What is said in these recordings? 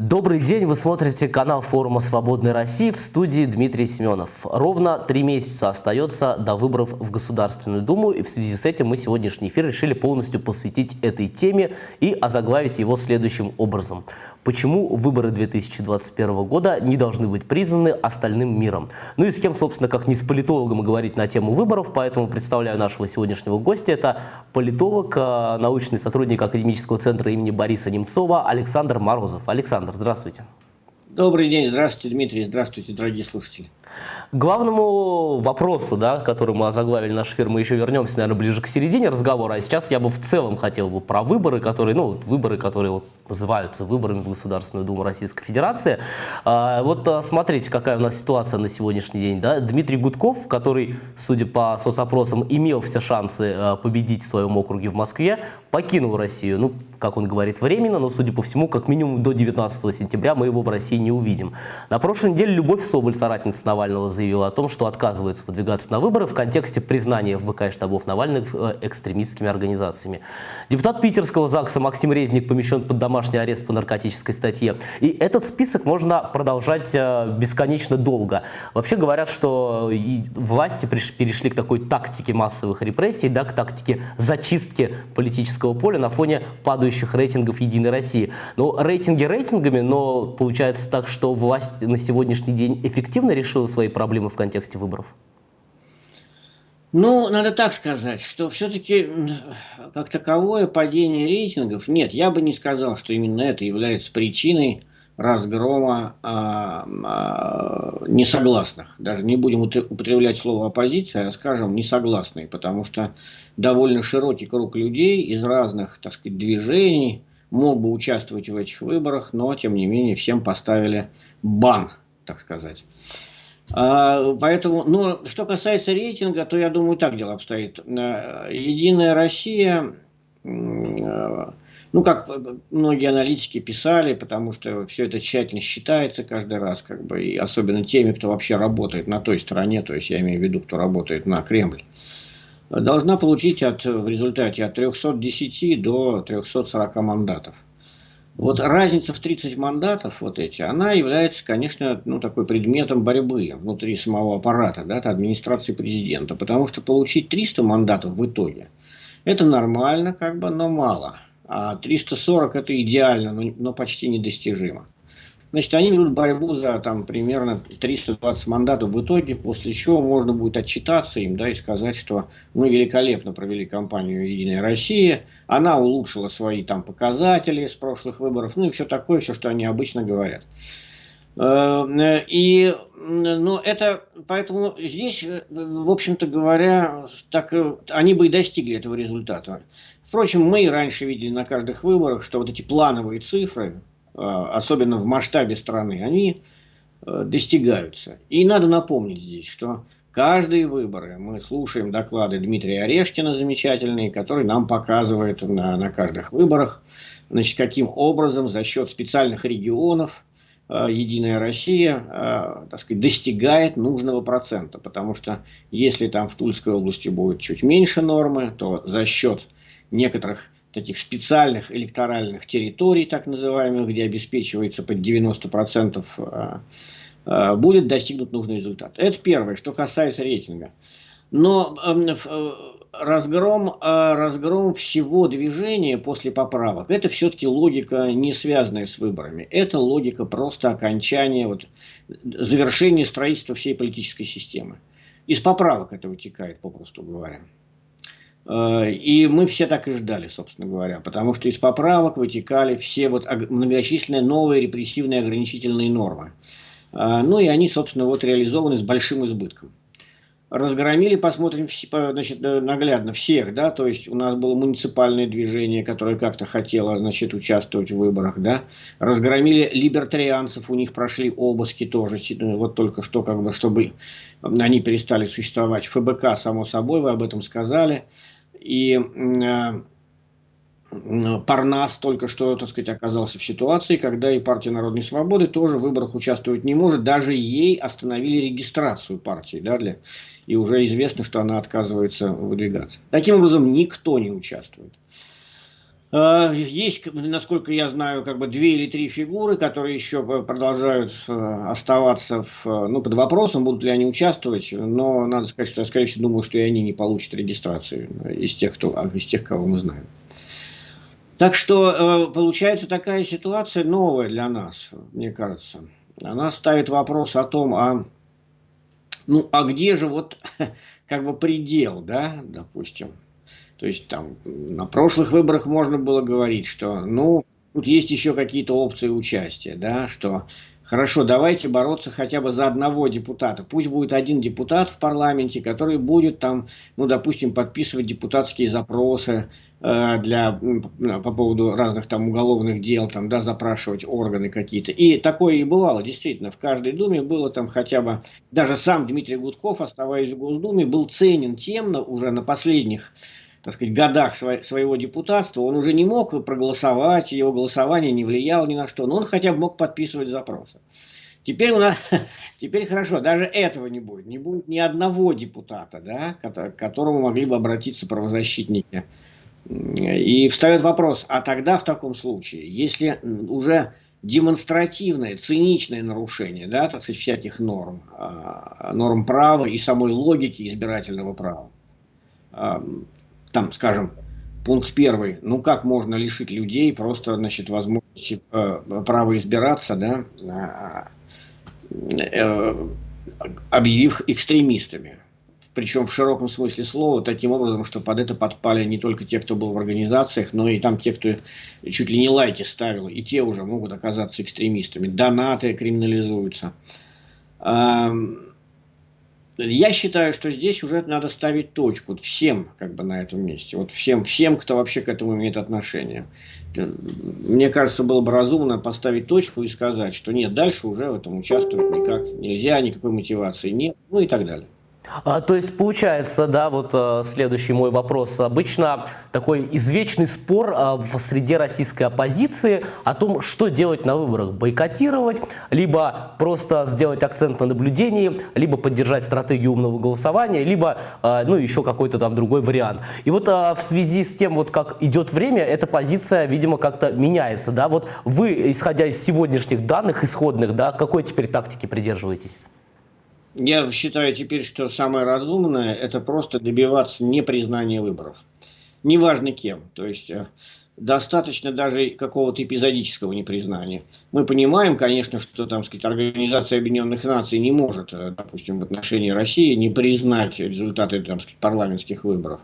Добрый день, вы смотрите канал форума «Свободной России» в студии Дмитрий Семенов. Ровно три месяца остается до выборов в Государственную Думу, и в связи с этим мы сегодняшний эфир решили полностью посвятить этой теме и озаглавить его следующим образом. Почему выборы 2021 года не должны быть признаны остальным миром? Ну и с кем, собственно, как не с политологом говорить на тему выборов, поэтому представляю нашего сегодняшнего гостя. Это политолог, э, научный сотрудник Академического центра имени Бориса Немцова Александр Морозов. Александр, Александр, здравствуйте. Добрый день, здравствуйте, Дмитрий, здравствуйте, дорогие слушатели. Главному вопросу, да, который мы озаглавили наш эфир, мы еще вернемся, наверное, ближе к середине разговора, а сейчас я бы в целом хотел бы про выборы, которые, ну, выборы, которые вот называются выборами в Государственную Думу Российской Федерации. А, вот а, смотрите, какая у нас ситуация на сегодняшний день, да, Дмитрий Гудков, который, судя по соцопросам, имел все шансы а, победить в своем округе в Москве, покинул Россию, ну, как он говорит, временно, но, судя по всему, как минимум до 19 сентября мы его в России не увидим. На прошлой неделе Любовь Соболь, соратница Навального, заявила о том, что отказывается выдвигаться на выборы в контексте признания ФБК и штабов Навальных э, экстремистскими организациями. Депутат питерского ЗАГСа Максим Резник помещен под домашний арест по наркотической статье. И этот список можно продолжать э, бесконечно долго. Вообще говорят, что власти перешли к такой тактике массовых репрессий, да, к тактике зачистки политического поля на фоне падающих рейтингов «Единой России». Ну, рейтинги рейтингами, но получается так, что власть на сегодняшний день эффективно решила свои проблемы в контексте выборов? Ну, надо так сказать, что все-таки как таковое падение рейтингов, нет, я бы не сказал, что именно это является причиной разгрома а, а, несогласных. Даже не будем употреблять слово оппозиция, а скажем несогласные, потому что довольно широкий круг людей из разных, так сказать, движений мог бы участвовать в этих выборах, но тем не менее всем поставили бан, так сказать. А, поэтому, но что касается рейтинга, то я думаю, так дело обстоит. А, Единая Россия ну, как многие аналитики писали, потому что все это тщательно считается каждый раз, как бы, и особенно теми, кто вообще работает на той стороне, то есть я имею в виду, кто работает на Кремль, должна получить от, в результате от 310 до 340 мандатов. Вот разница в 30 мандатов, вот эти, она является, конечно, ну, такой предметом борьбы внутри самого аппарата, да, администрации президента, потому что получить 300 мандатов в итоге, это нормально, как бы, но мало. А 340 это идеально, но, но почти недостижимо. Значит, они ведут борьбу за там примерно 320 мандатов в итоге, после чего можно будет отчитаться им, да, и сказать, что мы великолепно провели кампанию «Единая Россия», она улучшила свои там показатели с прошлых выборов, ну и все такое, все, что они обычно говорят. Э, и, ну, это, поэтому здесь, в общем-то говоря, так, они бы и достигли этого результата. Впрочем, мы и раньше видели на каждых выборах, что вот эти плановые цифры, особенно в масштабе страны, они э, достигаются. И надо напомнить здесь, что каждые выборы мы слушаем доклады Дмитрия Орешкина замечательные, который нам показывает на, на каждых выборах, значит, каким образом за счет специальных регионов э, Единая Россия, э, так сказать, достигает нужного процента. Потому что если там в Тульской области будет чуть меньше нормы, то за счет некоторых таких специальных электоральных территорий, так называемых, где обеспечивается под 90%, а, а, будет достигнут нужный результат. Это первое, что касается рейтинга. Но эм, э, разгром, а, разгром всего движения после поправок, это все-таки логика, не связанная с выборами. Это логика просто окончания, вот, завершения строительства всей политической системы. Из поправок это вытекает, попросту говоря. Э, и мы все так и ждали, собственно говоря, потому что из поправок вытекали все вот многочисленные новые репрессивные ограничительные нормы. Э, ну и они, собственно, вот реализованы с большим избытком. Разгромили, посмотрим, значит, э, наглядно всех, да, то есть у нас было муниципальное движение, которое как-то хотело, значит, участвовать в выборах, да. Разгромили либертарианцев, у них прошли обыски тоже, вот только что, как бы, чтобы они перестали существовать. ФБК, само собой, вы об этом сказали и э, Парнас только что, так сказать, оказался в ситуации, когда и партия Народной Свободы тоже в выборах участвовать не может. Даже ей остановили регистрацию партии, да, для, и уже известно, что она отказывается выдвигаться. Таким образом, никто не участвует. Э, есть, насколько я знаю, как бы две или три фигуры, которые еще продолжают э, оставаться в, ну, под вопросом, будут ли они участвовать, но надо сказать, что я, скорее всего, думаю, что и они не получат регистрацию из тех, кто, а, из тех кого мы знаем. Так что э, получается такая ситуация новая для нас, мне кажется. Она ставит вопрос о том, а, ну, а где же вот как бы предел, да, допустим, то есть там на прошлых выборах можно было говорить, что ну тут есть еще какие-то опции участия, да, что хорошо, давайте бороться хотя бы за одного депутата. Пусть будет один депутат в парламенте, который будет там, ну, допустим, подписывать депутатские запросы э, для, по поводу разных там уголовных дел, там, да, запрашивать органы какие-то. И такое и бывало, действительно, в каждой думе было там хотя бы, даже сам Дмитрий Гудков, оставаясь в Госдуме, был ценен тем на, уже на последних так сказать, годах своего депутатства он уже не мог проголосовать, его голосование не влияло ни на что, но он хотя бы мог подписывать запросы. Теперь, у нас, теперь хорошо, даже этого не будет. Не будет ни одного депутата, да, к которому могли бы обратиться правозащитники. И встает вопрос, а тогда в таком случае, если уже демонстративное, циничное нарушение, да, так сказать, всяких норм, а, норм права и самой логики избирательного права, там, скажем, пункт первый, ну как можно лишить людей просто, значит, возможности э, права избираться, да, а, э, объявив экстремистами. Причем в широком смысле слова, таким образом, что под это подпали не только те, кто был в организациях, но и там те, кто чуть ли не лайки ставил, и те уже могут оказаться экстремистами. Донаты криминализуются. Я считаю, что здесь уже надо ставить точку всем как бы на этом месте. Вот всем, всем, кто вообще к этому имеет отношение. Мне кажется, было бы разумно поставить точку и сказать, что нет, дальше уже в этом участвовать никак нельзя, никакой мотивации нет, ну и так далее. А, то есть получается, да, вот а, следующий мой вопрос. Обычно такой извечный спор а, в среде российской оппозиции о том, что делать на выборах. Бойкотировать, либо просто сделать акцент на наблюдении, либо поддержать стратегию умного голосования, либо, а, ну, еще какой-то там другой вариант. И вот а, в связи с тем, вот как идет время, эта позиция, видимо, как-то меняется, да. Вот вы, исходя из сегодняшних данных исходных, да, какой теперь тактики придерживаетесь? Я считаю теперь, что самое разумное это просто добиваться непризнания выборов. Неважно кем. То есть э, достаточно даже какого-то эпизодического непризнания. Мы понимаем, конечно, что там, сказать, Организация Объединенных Наций не может, э, допустим, в отношении России не признать результаты там, сказать, парламентских выборов.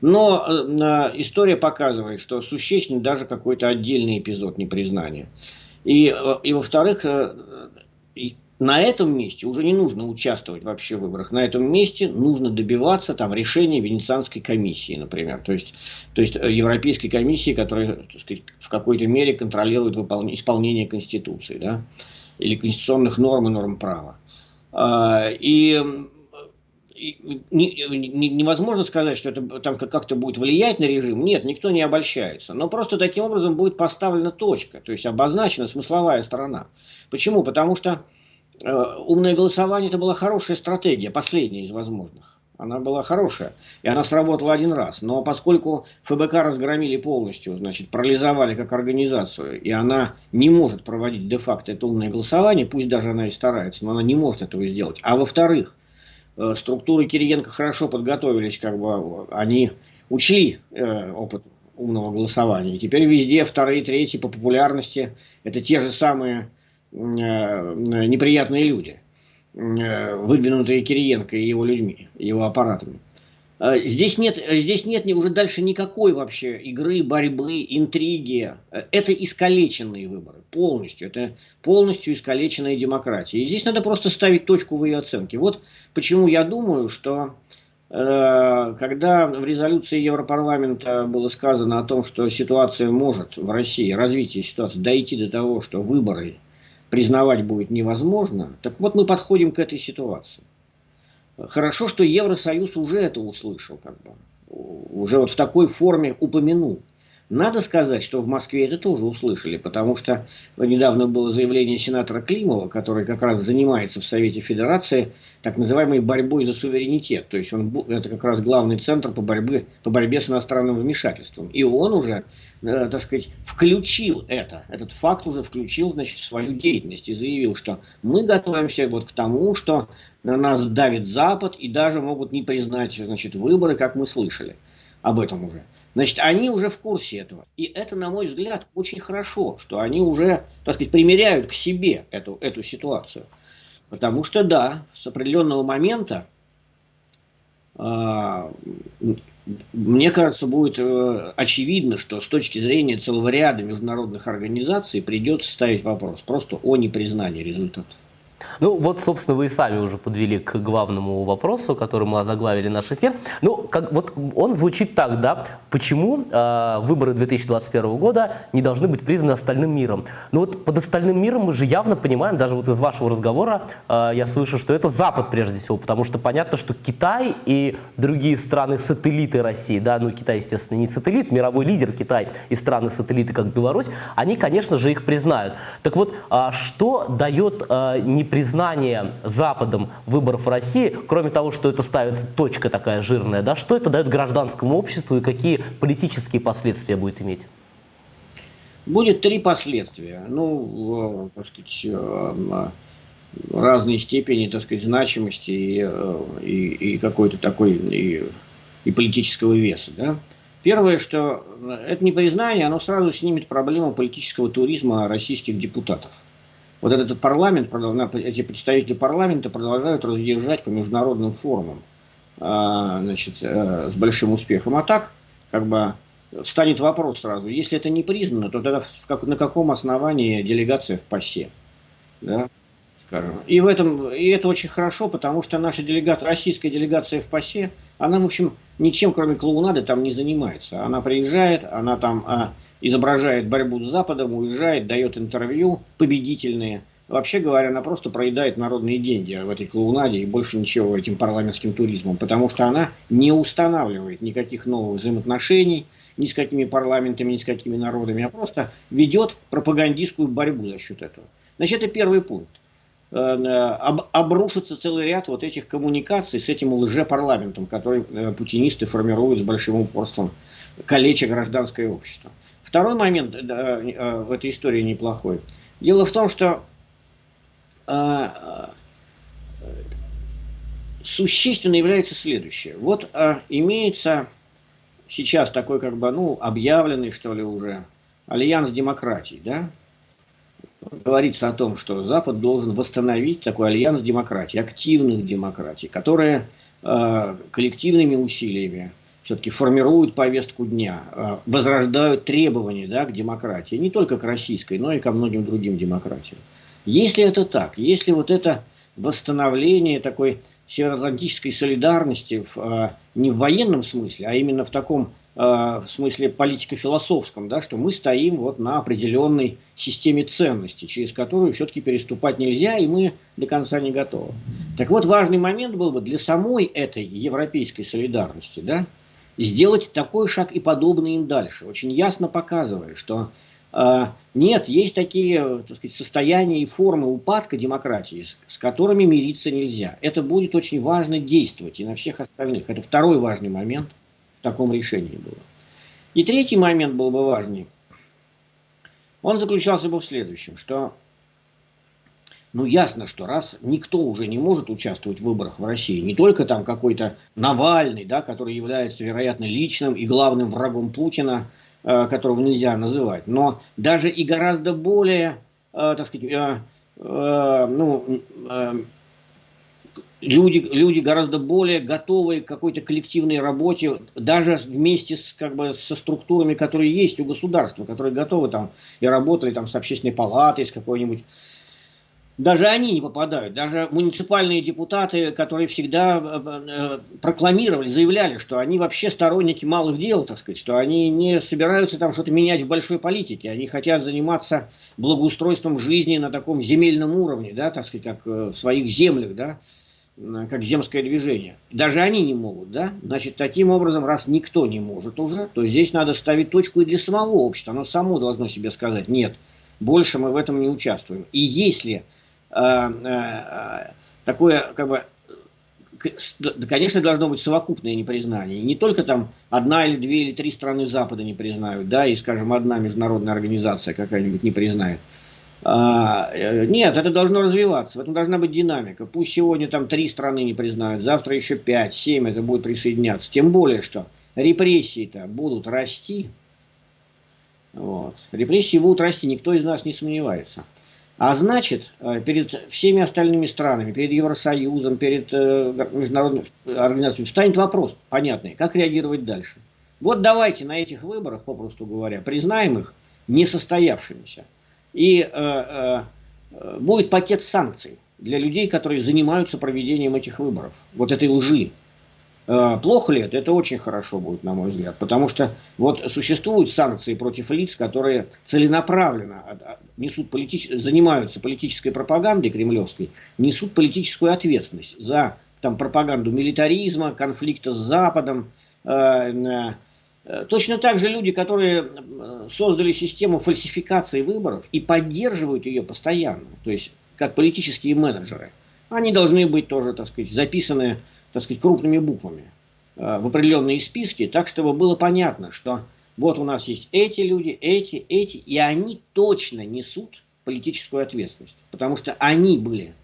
Но э, история показывает, что существен даже какой-то отдельный эпизод непризнания. И, э, и во-вторых, на этом месте уже не нужно участвовать вообще в выборах. На этом месте нужно добиваться там решения Венецианской комиссии, например. То есть, то есть э, Европейской комиссии, которая так сказать, в какой-то мере контролирует выполнение, исполнение Конституции. Да? Или конституционных норм и норм права. А, и невозможно сказать, что это там как-то будет влиять на режим. Нет, никто не обольщается. Но просто таким образом будет поставлена точка, то есть обозначена смысловая сторона. Почему? Потому что умное голосование это была хорошая стратегия, последняя из возможных. Она была хорошая, и она сработала один раз. Но поскольку ФБК разгромили полностью, значит, парализовали как организацию, и она не может проводить де-факто это умное голосование, пусть даже она и старается, но она не может этого сделать. А во-вторых, э, структуры Кириенко хорошо подготовились, как бы они учли э, опыт умного голосования. И теперь везде вторые, третьи по популярности это те же самые Э, неприятные люди, э, выдвинутые Кириенко и его людьми, его аппаратами. Э, здесь нет, здесь нет уже дальше никакой вообще игры, борьбы, интриги. Это искалеченные выборы, полностью. Это полностью искалеченная демократия. И здесь надо просто ставить точку в ее оценке. Вот почему я думаю, что когда в резолюции Европарламента было сказано о том, что ситуация может в России, развитие ситуации дойти до того, что выборы признавать будет невозможно, так вот мы подходим к этой ситуации. Хорошо, что Евросоюз уже это услышал, как бы, уже вот в такой форме упомянул. Надо сказать, что в Москве это тоже услышали, потому что недавно было заявление сенатора Климова, который как раз занимается в Совете Федерации так называемой борьбой за суверенитет. То есть он, это как раз главный центр по борьбе, по борьбе с иностранным вмешательством. И он уже, э, так сказать, включил это, этот факт уже включил значит, в свою деятельность и заявил, что мы готовимся вот к тому, что на нас давит Запад и даже могут не признать значит, выборы, как мы слышали об этом уже. Значит, они уже в курсе этого. И это, на мой взгляд, очень хорошо, что они уже, так сказать, примеряют к себе эту, эту ситуацию. Потому что, да, с определенного момента, э, мне кажется, будет э, очевидно, что с точки зрения целого ряда международных организаций придется ставить вопрос просто о непризнании результатов. Ну, вот, собственно, вы и сами уже подвели к главному вопросу, который мы озаглавили наш эфир. Ну, как, вот он звучит так, да, почему э, выборы 2021 года не должны быть признаны остальным миром? Ну, вот под остальным миром мы же явно понимаем, даже вот из вашего разговора э, я слышу, что это Запад прежде всего, потому что понятно, что Китай и другие страны-сателлиты России, да, ну, Китай, естественно, не сателлит, мировой лидер Китай и страны-сателлиты, как Беларусь, они, конечно же, их признают. Так вот, э, что дает э, не непризнание Западом выборов в России, кроме того, что это ставится точка такая жирная, да, что это дает гражданскому обществу и какие политические последствия будет иметь? Будет три последствия. Ну, так сказать, э, разной степени, так сказать, значимости и, э, и, и какой-то такой и, и политического веса. Да? Первое, что это непризнание, оно сразу снимет проблему политического туризма российских депутатов вот этот парламент, эти представители парламента продолжают разъезжать по международным форумам а, значит, э, с большим успехом. А так, как бы, встанет вопрос сразу, если это не признано, то тогда как, на каком основании делегация в ПАСЕ? Да? Скажем. И, в этом, и это очень хорошо, потому что наша делегация, российская делегация в ПАСЕ, она, в общем, ничем, кроме клоунады, там не занимается. Она приезжает, она там а, изображает борьбу с Западом, уезжает, дает интервью победительные. Вообще говоря, она просто проедает народные деньги в этой клоунаде и больше ничего этим парламентским туризмом, потому что она не устанавливает никаких новых взаимоотношений ни с какими парламентами, ни с какими народами, а просто ведет пропагандистскую борьбу за счет этого. Значит, это первый пункт. Э, обрушится целый ряд вот этих коммуникаций с этим лжепарламентом, который э, путинисты формируют с большим упорством, калеча гражданское общество. Второй момент э, в этой истории неплохой. Дело в том, что существенно является следующее. Вот имеется сейчас такой как бы, ну, объявленный, что ли, уже альянс демократий, да, говорится о том, что Запад должен восстановить такой альянс демократий, активных демократий, которые э, коллективными усилиями все-таки формируют повестку дня, э, возрождают требования да, к демократии, не только к российской, но и ко многим другим демократиям. Если это так, если вот это восстановление такой североатлантической солидарности в, э, не в военном смысле, а именно в таком в смысле политико-философском, да, что мы стоим вот на определенной системе ценностей, через которую все-таки переступать нельзя, и мы до конца не готовы. Так вот, важный момент был бы для самой этой европейской солидарности, да, сделать такой шаг и подобный им дальше, очень ясно показывая, что э, нет, есть такие так сказать, состояния и формы упадка демократии, с, с которыми мириться нельзя. Это будет очень важно действовать и на всех остальных. Это второй важный момент – таком решении было. И третий момент был бы важный. Он заключался бы в следующем, что ну ясно, что раз никто уже не может участвовать в выборах в России, не только там какой-то Навальный, да, который является, вероятно, личным и главным врагом Путина, э, которого нельзя называть, но даже и гораздо более, э, так сказать, э, э, ну, э, люди, люди гораздо более готовы к какой-то коллективной работе, даже вместе с, как бы, со структурами, которые есть у государства, которые готовы там и работали там с общественной палатой, с какой-нибудь даже они не попадают. Даже муниципальные депутаты, которые всегда э, э, прокламировали, заявляли, что они вообще сторонники малых дел, так сказать, что они не собираются там что-то менять в большой политике. Они хотят заниматься благоустройством жизни на таком земельном уровне, да, так сказать, как э, в своих землях, да, как земское движение. Даже они не могут, да? Значит, таким образом, раз никто не может уже, то здесь надо ставить точку и для самого общества. Оно само должно себе сказать, нет, больше мы в этом не участвуем. И если э, э, такое, как бы, конечно, должно быть совокупное непризнание. Не только там одна или две или три страны Запада не признают, да, и, скажем, одна международная организация какая-нибудь не признает. А, э, нет, это должно развиваться, в этом должна быть динамика. Пусть сегодня там три страны не признают, завтра еще пять, семь это будет присоединяться. Тем более, что репрессии-то будут расти. Вот. Репрессии будут расти, никто из нас не сомневается. А значит, э, перед всеми остальными странами, перед Евросоюзом, перед э, международными организациями встанет вопрос понятный, как реагировать дальше. Вот давайте на этих выборах, попросту говоря, признаем их несостоявшимися. И э, э, будет пакет санкций для людей, которые занимаются проведением этих выборов. Вот этой лжи. Э, плохо ли это? Это очень хорошо будет, на мой взгляд. Потому что вот существуют санкции против лиц, которые целенаправленно несут политич... занимаются политической пропагандой кремлевской, несут политическую ответственность за там, пропаганду милитаризма, конфликта с Западом, Э, точно так же люди, которые создали систему фальсификации выборов и поддерживают ее постоянно, то есть как политические менеджеры, они должны быть тоже, так сказать, записаны, так сказать, крупными буквами э, в определенные списки, так чтобы было понятно, что вот у нас есть эти люди, эти, эти, и они точно несут политическую ответственность, потому что они были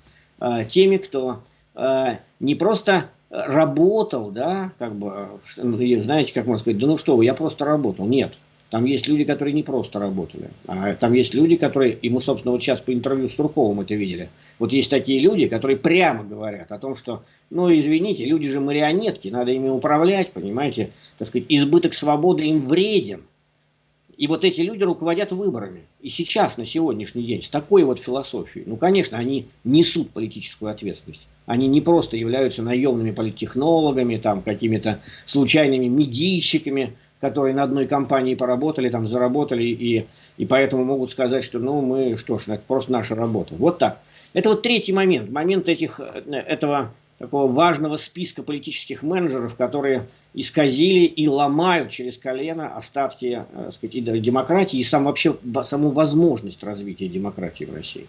э, теми, кто э, не просто работал, да, как бы, ну, знаете, как можно сказать, да ну что вы, я просто работал. Нет, там есть люди, которые не просто работали, а там есть люди, которые, мы, собственно, вот сейчас по интервью с Турковым это видели, вот есть такие люди, которые прямо говорят о том, что, ну, извините, люди же марионетки, надо ими управлять, понимаете, так сказать, избыток свободы им вреден. И вот эти люди руководят выборами. И сейчас, на сегодняшний день, с такой вот философией, ну, конечно, они несут политическую ответственность. Они не просто являются наемными политтехнологами, там, какими-то случайными медийщиками, которые на одной компании поработали, там, заработали, и, и поэтому могут сказать, что, ну, мы, что ж, это просто наша работа. Вот так. Это вот третий момент, момент этих, э, этого такого важного списка политических менеджеров, которые исказили и ломают через колено остатки э, сказать, демократии и сам, вообще, саму возможность развития демократии в России.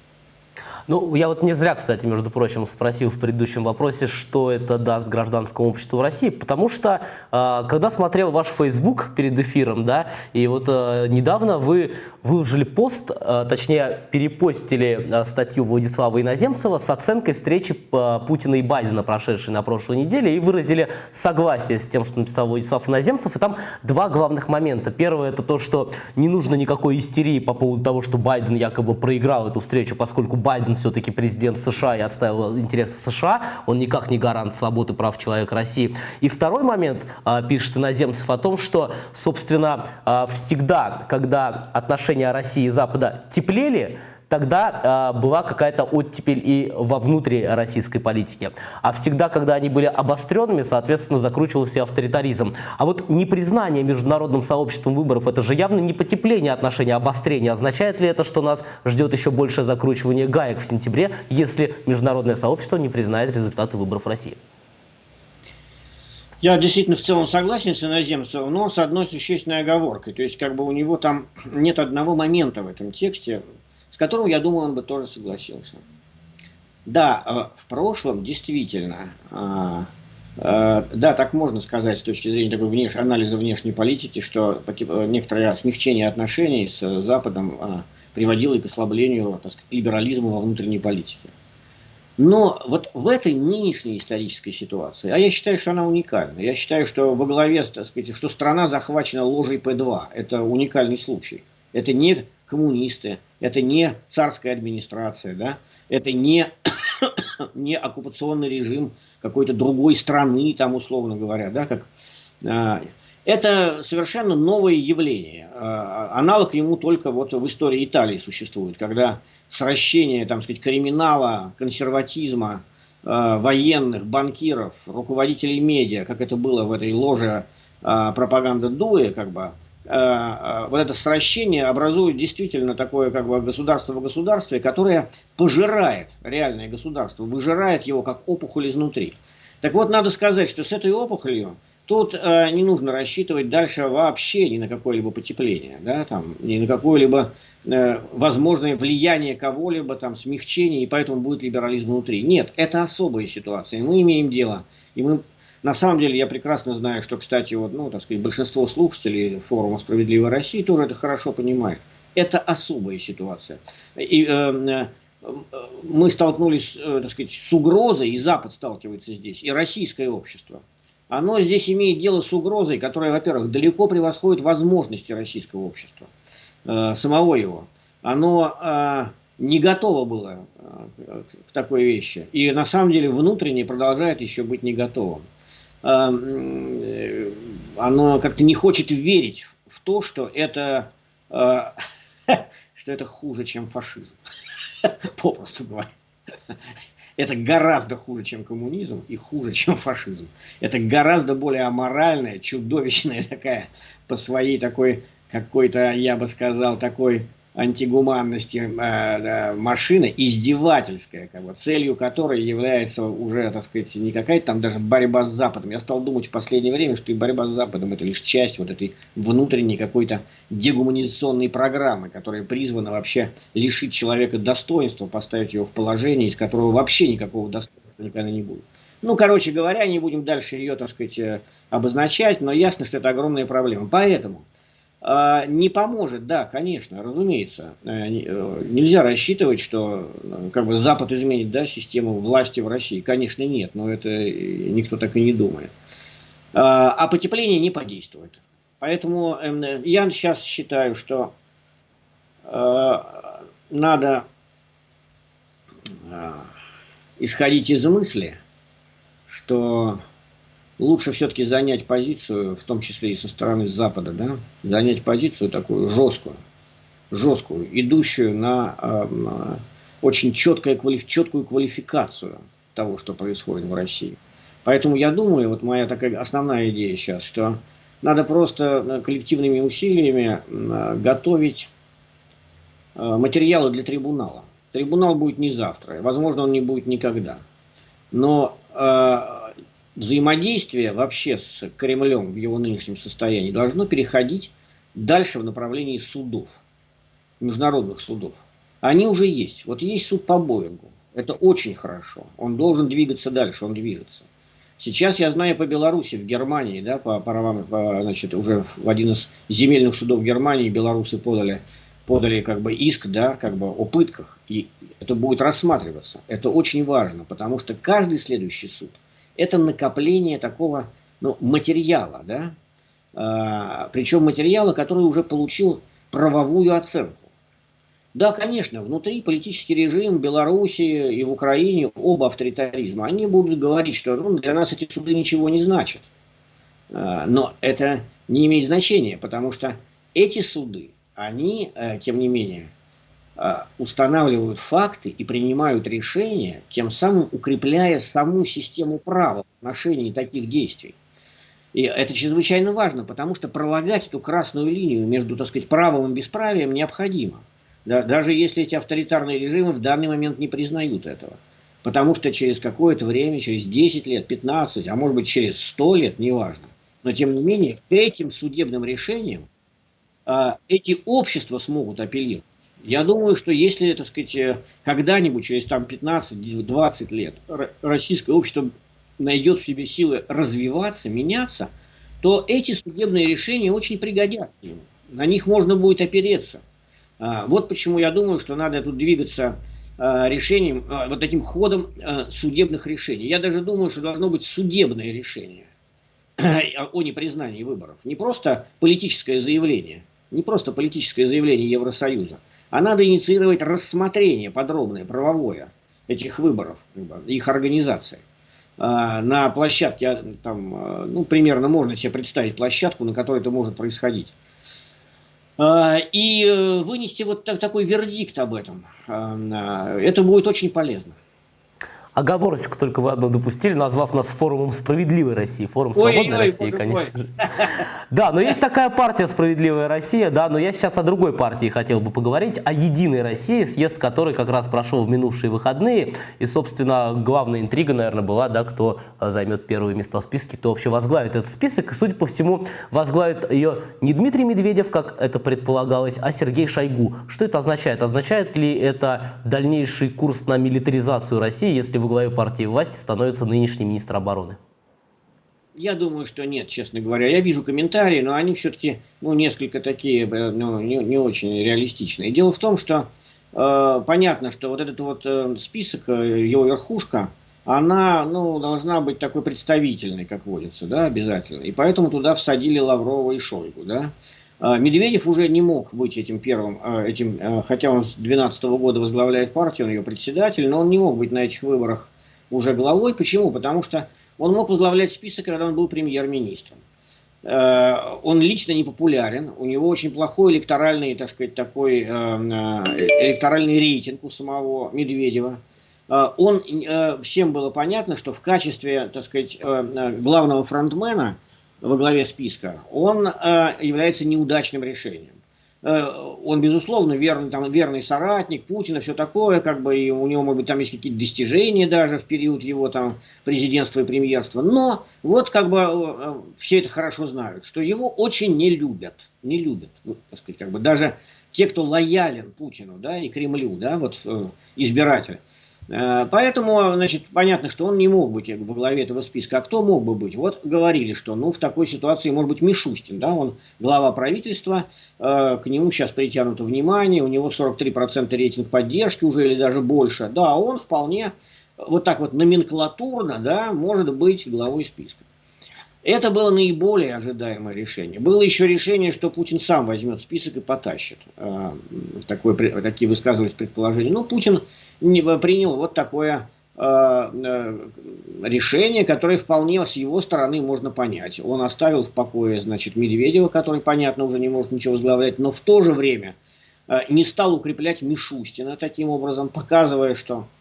Ну, я вот не зря, кстати, между прочим, спросил в предыдущем вопросе, что это даст гражданскому обществу в России, потому что, э, когда смотрел ваш Facebook перед эфиром, да, и вот э, недавно вы выложили пост, э, точнее, перепостили э, статью Владислава Иноземцева с оценкой встречи э, Путина и Байдена, прошедшей на прошлой неделе, и выразили согласие с тем, что написал Владислав Иноземцев, и там два главных момента. Первое, это то, что не нужно никакой истерии по поводу того, что Байден якобы проиграл эту встречу, поскольку Байден все-таки президент США и отставил интересы США, он никак не гарант свободы прав человека России. И второй момент, а, пишет иноземцев, о том, что, собственно, а, всегда, когда отношения России и Запада теплели, тогда э, была какая-то оттепель и во внутри российской политики. А всегда, когда они были обостренными, соответственно, закручивался авторитаризм. А вот непризнание международным сообществом выборов, это же явно не потепление отношений, а обострение. Означает ли это, что нас ждет еще большее закручивание гаек в сентябре, если международное сообщество не признает результаты выборов России? Я действительно в целом согласен с иноземцем, но с одной существенной оговоркой. То есть, как бы у него там нет одного момента в этом тексте, с которым, я думаю, он бы тоже согласился. Да, э, в прошлом действительно, э, э, да, так можно сказать с точки зрения такой внеш... анализа внешней политики, что некоторое смягчение отношений с Западом приводило и к ослаблению так сказать, либерализма во внутренней политике. Но вот в этой нынешней исторической ситуации, а я считаю, что она уникальна. Я считаю, что во главе, так сказать, что страна захвачена ложей П2. Это уникальный случай. Это не коммунисты, это не царская администрация, да, это не, не оккупационный режим какой-то другой страны, там условно говоря, да, как, а, это совершенно новое явление. А, аналог ему только вот в истории Италии существует, когда сращение, там сказать, криминала, консерватизма, а, военных, банкиров, руководителей медиа, как это было в этой ложе а, пропаганда Дуэ, как бы, вот это сращение образует действительно такое как бы государство в государстве, которое пожирает реальное государство, выжирает его как опухоль изнутри. Так вот, надо сказать, что с этой опухолью тут э, не нужно рассчитывать дальше вообще ни на какое-либо потепление, да, там, ни на какое-либо э, возможное влияние кого-либо, там, смягчение, и поэтому будет либерализм внутри. Нет, это особая ситуация. Мы имеем дело, и мы на самом деле я прекрасно знаю, что, кстати, вот, ну, так сказать, большинство слушателей форума «Справедливая Россия» тоже это хорошо понимает. Это особая ситуация. И, э, э мы столкнулись, э, так сказать, с угрозой, и Запад сталкивается здесь, и российское общество. Оно здесь имеет дело с угрозой, которая, во-первых, далеко превосходит возможности российского общества, э, самого его. Оно не готово было к такой вещи. И на самом деле внутренне продолжает еще быть не готовым. Э, оно как-то не хочет верить в то, что это, э, что это хуже, чем фашизм. попросту говоря. Это гораздо хуже, чем коммунизм и хуже, чем фашизм. Это гораздо более аморальная, чудовищная такая, по своей такой, какой-то, я бы сказал, такой антигуманности э, машина, издевательская, как бы, целью которой является уже, так сказать, не какая-то там даже борьба с Западом. Я стал думать в последнее время, что и борьба с Западом это лишь часть вот этой внутренней какой-то дегуманизационной программы, которая призвана вообще лишить человека достоинства, поставить его в положение, из которого вообще никакого достоинства никогда не будет. Ну, короче говоря, не будем дальше ее, так сказать, э, обозначать, но ясно, что это огромная проблема. Поэтому не поможет, да, конечно, разумеется. Э, э, нельзя рассчитывать, что э, как бы Запад изменит да, систему власти в России. Конечно, нет, но это никто так и не думает. А, а потепление не подействует. Поэтому эм, я сейчас считаю, что надо исходить из мысли, что лучше все-таки занять позицию, в том числе и со стороны Запада, да, занять позицию такую жесткую, жесткую, идущую на э, очень четкое, квалиф, четкую квалификацию того, что происходит в России. Поэтому я думаю, вот моя такая основная идея сейчас, что надо просто э, коллективными усилиями э, готовить э, материалы для трибунала. Трибунал будет не завтра, возможно, он не будет никогда. Но взаимодействие вообще с Кремлем в его нынешнем состоянии должно переходить дальше в направлении судов, международных судов. Они уже есть. Вот есть суд по Боингу. Это очень хорошо. Он должен двигаться дальше, он движется. Сейчас я знаю по Беларуси, в Германии, да, по правам, значит, уже в один из земельных судов Германии белорусы подали, подали как бы иск, да, как бы о пытках. И это будет рассматриваться. Это очень важно, потому что каждый следующий суд – это накопление такого ну, материала, да, а, причем материала, который уже получил правовую оценку. Да, конечно, внутри политический режим Беларуси и в Украине оба авторитаризма, они будут говорить, что ну, для нас эти суды ничего не значат. А, но это не имеет значения, потому что эти суды, они, э, тем не менее, устанавливают факты и принимают решения, тем самым укрепляя саму систему права в отношении таких действий. И это чрезвычайно важно, потому что пролагать эту красную линию между, так сказать, правом и бесправием необходимо. Да, даже если эти авторитарные режимы в данный момент не признают этого. Потому что через какое-то время, через 10 лет, 15, а может быть через 100 лет, неважно. Но тем не менее, этим судебным решением а, эти общества смогут апеллировать. Я думаю, что если, так сказать, э, когда-нибудь, через там 15-20 лет, российское общество найдет в себе силы развиваться, меняться, то эти судебные решения очень пригодятся ему. На них можно будет опереться. А, вот почему я думаю, что надо тут двигаться а, решением, а, вот этим ходом судебных решений. Я даже думаю, что должно быть судебное решение о непризнании выборов. Не просто политическое заявление, не просто политическое заявление Евросоюза, а надо инициировать рассмотрение подробное, правовое этих выборов, их организации. А, на площадке, а, там, а, ну, примерно можно себе представить площадку, на которой это может происходить. И э, вынести вот такой вердикт об этом, это будет очень полезно. Оговорочку только вы одну допустили, назвав нас форумом справедливой России, форум свободной ой, России, ой, конечно. Да, но есть такая партия «Справедливая Россия», да, но я сейчас о другой партии хотел бы поговорить, о «Единой России», съезд которой как раз прошел в минувшие выходные, и, собственно, главная интрига, наверное, была, да, кто займет первые места в списке, кто вообще возглавит этот список, и, судя по всему, возглавит ее не Дмитрий Медведев, как это предполагалось, а Сергей Шойгу. Что это означает? Означает ли это дальнейший курс на милитаризацию России, если во главе партии власти становится нынешний министр обороны? Я думаю, что нет, честно говоря. Я вижу комментарии, но они все-таки ну, несколько такие, э, ну, не, не очень реалистичные. Дело в том, что э, понятно, что вот этот вот э, список, э, его верхушка, она ну, должна быть такой представительной, как водится, да, обязательно. И поэтому туда всадили Лаврова и Шойгу, да. А, Медведев уже не мог быть этим первым, а, этим, а, хотя он с 2012 года возглавляет партию, он ее председатель, но он не мог быть на этих выборах уже главой. Почему? Потому что он мог возглавлять список, когда он был премьер-министром. Он лично не популярен, у него очень плохой электоральный, так сказать, такой электоральный рейтинг у самого Медведева. Он, всем было понятно, что в качестве, так сказать, главного фронтмена – во главе списка, он э, является неудачным решением. Э, он, безусловно, верный, там, верный соратник Путина, все такое, как бы, и у него, может быть, там есть какие-то достижения даже в период его там президентства и премьерства. Но вот как бы э, все это хорошо знают, что его очень не любят, не любят, ну, так сказать, как бы даже те, кто лоялен Путину, да, и Кремлю, да, вот э, избиратель. Э, поэтому, значит, понятно, что он не мог быть во главе этого списка. А кто мог бы быть? Вот говорили, что ну, в такой ситуации может быть Мишустин, да, он глава правительства, э, к нему сейчас притянуто внимание, у него 43% рейтинг поддержки уже или даже больше. Да, он вполне вот так вот номенклатурно, да, может быть главой списка. Это было наиболее ожидаемое решение. Было еще решение, что Путин сам возьмет список и потащит. Э, такое, такие высказывались предположения. Но Путин не принял вот такое э, э, решение, которое вполне с его стороны можно понять. Он оставил в покое, значит, Медведева, который, понятно, уже не может ничего возглавлять, но в то же время не стал укреплять Мишустина таким образом, показывая, что Э,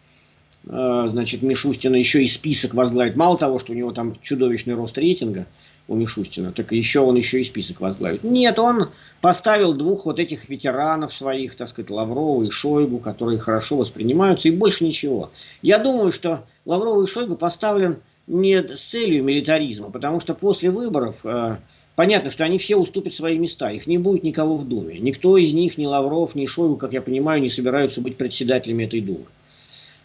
значит, Мишустина еще и список возглавит. Мало того, что у него там чудовищный рост рейтинга у Мишустина, так еще он еще и список возглавит. Нет, он поставил двух вот этих ветеранов своих, так сказать, Лаврова и Шойгу, которые хорошо воспринимаются, и больше ничего. Я думаю, что Лаврова и Шойгу поставлен не с целью милитаризма, потому что после выборов э, понятно, что они все уступят свои места, их не будет никого в Думе. Никто из них, ни Лавров, ни Шойгу, как я понимаю, не собираются быть председателями этой Думы.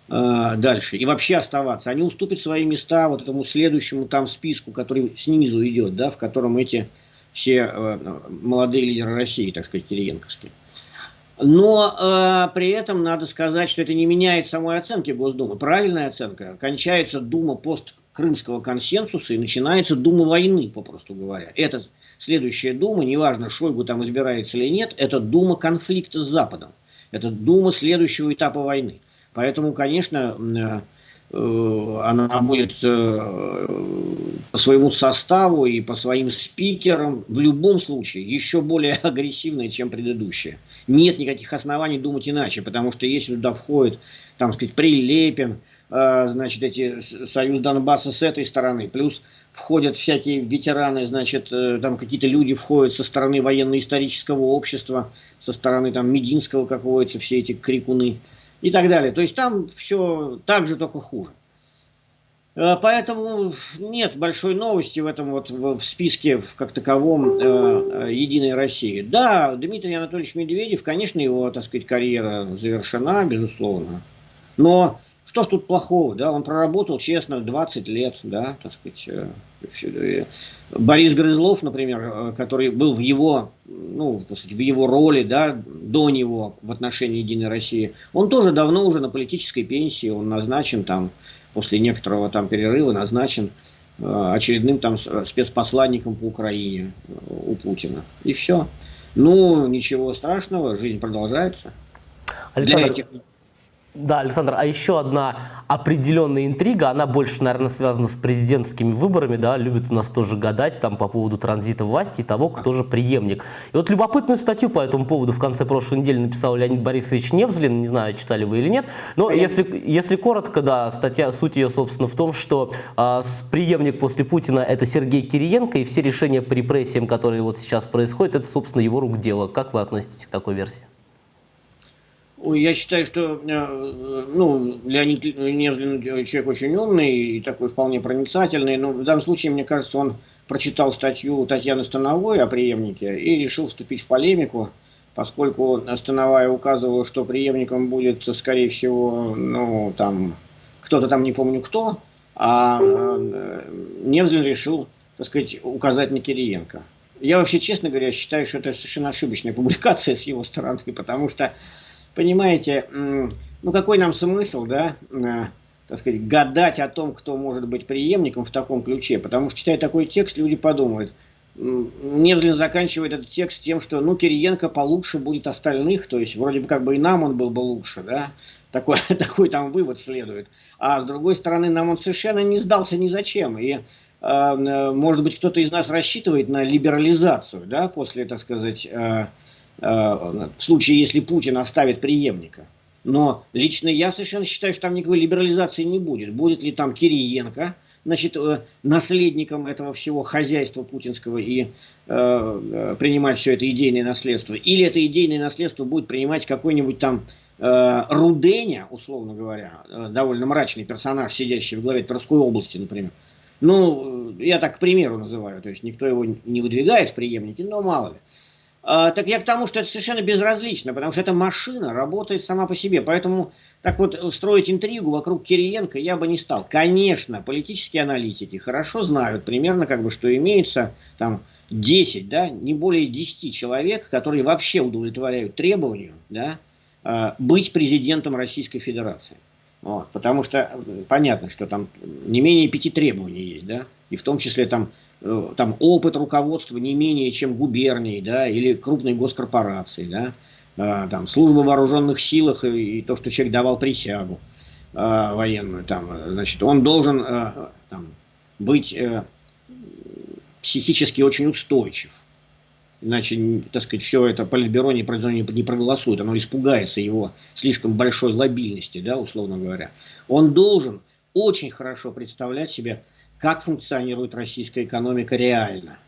Э, дальше и вообще оставаться. Они уступят свои места вот этому следующему там списку, который снизу идет, да, в котором эти все э, молодые лидеры России, так сказать, кириенковские. Но э, при этом надо сказать, что это не меняет самой оценки Госдумы. Правильная оценка. Кончается Дума посткрымского консенсуса и начинается Дума войны, попросту говоря. Это следующая Дума, неважно, Шойгу там избирается или нет, это Дума конфликта с Западом. Это Дума следующего этапа войны. Поэтому, конечно, э, э, она будет э, по своему составу и по своим спикерам в любом случае еще более агрессивная, чем предыдущая. Нет никаких оснований думать иначе, потому что если туда входит, там сказать, Прилепин, значит, эти Союз Донбасса с этой стороны, плюс входят всякие ветераны, значит, там какие-то люди входят со стороны военно-исторического общества, со стороны там Мединского, как водится, все эти крикуны и так далее. То есть там все так же, только хуже. Э, поэтому нет большой новости в этом вот в списке как таковом э, Единой России. Да, Дмитрий Анатольевич Медведев, конечно, его, так сказать, карьера завершена, безусловно. Но что ж тут плохого, да, он проработал честно 20 лет, да, так сказать. Э, э, Борис Грызлов, например, э, который был в его, ну, так сказать, в его роли, да, до него в отношении Единой России, он тоже давно уже на политической пенсии, он назначен там, после некоторого там перерыва, назначен очередным там спецпосланником по Украине у Путина. И все. Ну, ничего страшного, жизнь продолжается. Александр, Для этих Да, Александр, а еще одна определенная интрига, она больше, наверное, связана с президентскими выборами, да, любят у нас тоже гадать там по поводу транзита власти и того, кто же преемник. И вот любопытную статью по этому поводу в конце прошлой недели написал Леонид Борисович Невзлин, не знаю, читали вы или нет, но если, если коротко, да, статья, суть ее, собственно, в том, что э, преемник после Путина это Сергей Кириенко, и все решения по репрессиям, которые вот сейчас происходят, это, собственно, его рук дело. Как вы относитесь к такой версии? Я считаю, что э, ну, Леонид Невзлин человек очень умный и такой вполне проницательный, но в данном случае, мне кажется, он прочитал статью Татьяны Становой о преемнике и решил вступить в полемику, поскольку Становая указывала, что преемником будет, скорее всего, ну, там, кто-то там, не помню кто, а э, Невзлин решил, так сказать, указать на Кириенко. Я вообще, честно говоря, считаю, что это совершенно ошибочная публикация с его стороны, потому что понимаете, ну какой нам смысл, да, э, так сказать, гадать о том, кто может быть преемником в таком ключе, потому что, читая такой текст, люди подумают, Невзлин заканчивает этот текст тем, что, ну, Кириенко получше будет остальных, то есть, вроде бы, как бы и нам он был бы лучше, да, такой, такой там вывод следует. А с другой стороны, нам он совершенно не сдался ни зачем, и, э, э может быть, кто-то из нас рассчитывает на либерализацию, да, после, так сказать, в случае, если Путин оставит преемника. Но лично я совершенно считаю, что там никакой либерализации не будет. Будет ли там Кириенко, значит, э, наследником этого всего хозяйства путинского и э, э, принимать все это идейное наследство. Или это идейное наследство будет принимать какой-нибудь там э, Руденя, условно говоря, э, довольно мрачный персонаж, сидящий в главе Тверской области, например. Ну, я так к примеру называю, то есть никто его не выдвигает в преемники, но мало ли. А, так я к тому, что это совершенно безразлично, потому что эта машина работает сама по себе. Поэтому так вот строить интригу вокруг Кириенко я бы не стал. Конечно, политические аналитики хорошо знают примерно, как бы, что имеется там 10, да, не более 10 человек, которые вообще удовлетворяют требованию да, а, быть президентом Российской Федерации. Вот, потому что понятно, что там не менее пяти требований есть, да, и в том числе там там опыт руководства не менее чем губернии, да, или крупной госкорпорации, да, а, там служба в вооруженных силах и, и то, что человек давал присягу а, военную, там, значит, он должен а, там, быть а, психически очень устойчив. Иначе, так сказать, все это политбюро не, не проголосует, оно испугается его слишком большой лобильности, да, условно говоря. Он должен очень хорошо представлять себе как функционирует российская экономика реально.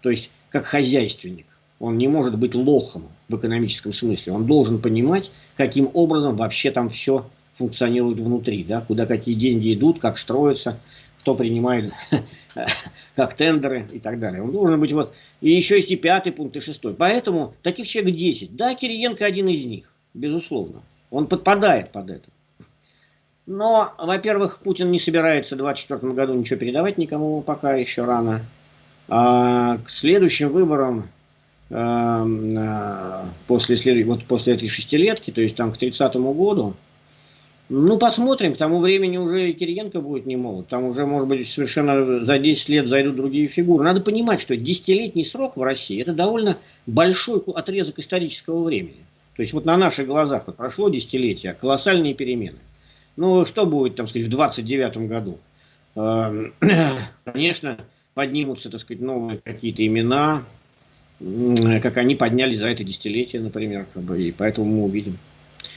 То есть, как хозяйственник. Он не может быть лохом в экономическом смысле. Он должен понимать, каким образом вообще там все функционирует внутри. Да? Куда какие деньги идут, как строятся, кто принимает как тендеры и так далее. Он должен быть вот... И еще есть и пятый пункт, и шестой. Поэтому таких человек 10. Да, Кириенко один из них, безусловно. Он подпадает под это. Но, во-первых, Путин не собирается в 2024 году ничего передавать никому, пока еще рано. А к следующим выборам, эм, э, после, вот после этой шестилетки, то есть там к 30 году, ну, посмотрим, к тому времени уже Кириенко будет не молод. Там уже, может быть, совершенно за 10 лет зайдут другие фигуры. Надо понимать, что десятилетний срок в России – это довольно большой отрезок исторического времени. То есть вот на наших глазах вот прошло десятилетие, колоссальные перемены. Ну, что будет, там сказать, в 29 году? Эм, конечно, поднимутся, так сказать, новые какие-то имена, как они поднялись за это десятилетие, например, как бы, и поэтому мы увидим.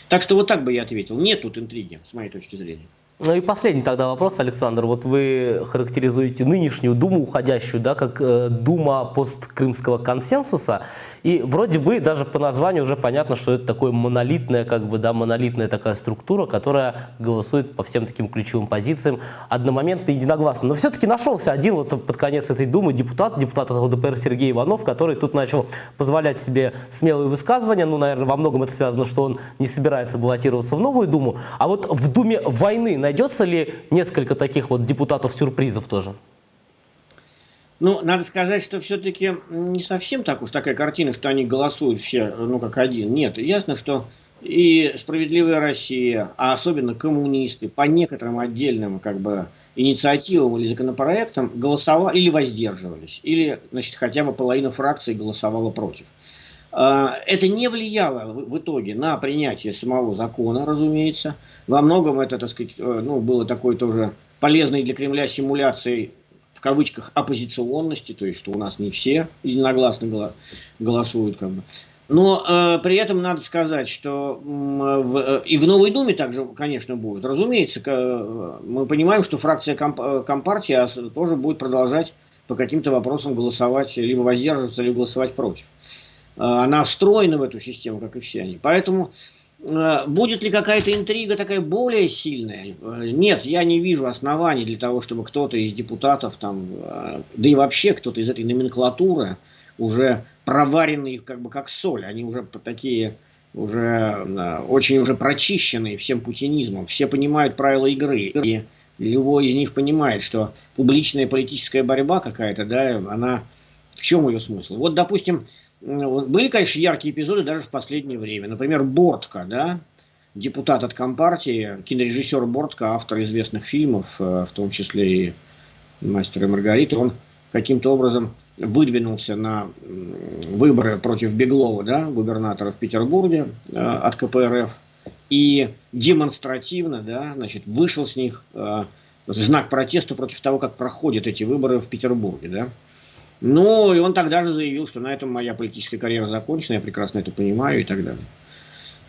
Так что вот так бы я ответил. Нет тут интриги, с моей точки зрения. Ну и последний тогда вопрос, Александр. Вот вы характеризуете нынешнюю Думу, уходящую, да, как э, Дума посткрымского консенсуса. И вроде бы даже по названию уже понятно, что это такое монолитная, как бы, да, монолитная такая структура, которая голосует по всем таким ключевым позициям одномоментно и единогласно. Но все-таки нашелся один вот под конец этой Думы депутат, депутат от ЛДПР Сергей Иванов, который тут начал позволять себе смелые высказывания. Ну, наверное, во многом это связано, что он не собирается баллотироваться в новую Думу. А вот в Думе войны найдется ли несколько таких вот депутатов-сюрпризов тоже? Ну, надо сказать, что все-таки не совсем так уж такая картина, что они голосуют все, ну, как один. Нет, ясно, что и «Справедливая Россия», а особенно коммунисты по некоторым отдельным как бы инициативам или законопроектам голосовали или воздерживались, или, значит, хотя бы половина фракции голосовала против. А, это не влияло в итоге на принятие самого закона, разумеется. Во многом это, так сказать, э, ну, было такой тоже полезной для Кремля симуляцией в кавычках оппозиционности, то есть что у нас не все единогласно голосуют как бы. Но э, при этом надо сказать, что э, в, и в Новой Думе также, конечно, будет. Разумеется, э, мы понимаем, что фракция комп, э, Компартии тоже будет продолжать по каким-то вопросам голосовать, либо воздерживаться, либо голосовать против. Э, она встроена в эту систему, как и все они. Поэтому э, будет ли какая-то интрига такая более сильная? Э, нет, я не вижу оснований для того, чтобы кто-то из депутатов, там, э, да и вообще кто-то из этой номенклатуры, уже проваренные как бы как соль, они уже такие уже э, очень уже прочищенные всем путинизмом, все понимают правила игры, и любой из них понимает, что публичная политическая борьба какая-то, да, она в чем ее смысл? Вот, допустим, были, конечно, яркие эпизоды даже в последнее время. Например, Бортко, да, депутат от Компартии, кинорежиссер Бортко, автор известных фильмов, э, в том числе и «Мастер и Маргарита», он каким-то образом выдвинулся на выборы против Беглова, да, губернатора в Петербурге э, от КПРФ, и демонстративно, да, значит, вышел с них э, знак протеста против того, как проходят эти выборы в Петербурге, да. Ну, и он тогда же заявил, что на этом моя политическая карьера закончена, я прекрасно это понимаю и так далее.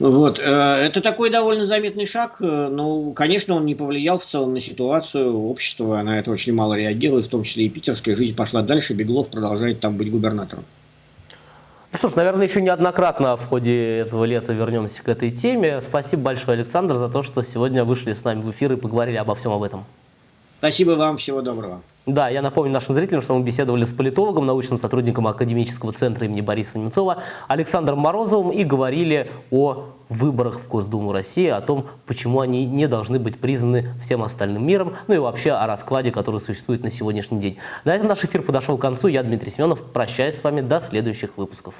Вот. Э, это такой довольно заметный шаг, э, но, конечно, он не повлиял в целом на ситуацию, общество на это очень мало реагирует, в том числе и питерская жизнь пошла дальше, Беглов продолжает там быть губернатором. Ну что ж, наверное, еще неоднократно в ходе этого лета вернемся к этой теме. Спасибо большое, Александр, за то, что сегодня вышли с нами в эфир и поговорили обо всем об этом. Спасибо вам, всего доброго. Да, я напомню нашим зрителям, что мы беседовали с политологом, научным сотрудником Академического центра имени Бориса Немцова Александром Морозовым и говорили о выборах в Госдуму России, о том, почему они не должны быть признаны всем остальным миром, ну и вообще о раскладе, который существует на сегодняшний день. На этом наш эфир подошел к концу. Я Дмитрий Семенов. Прощаюсь с вами до следующих выпусков.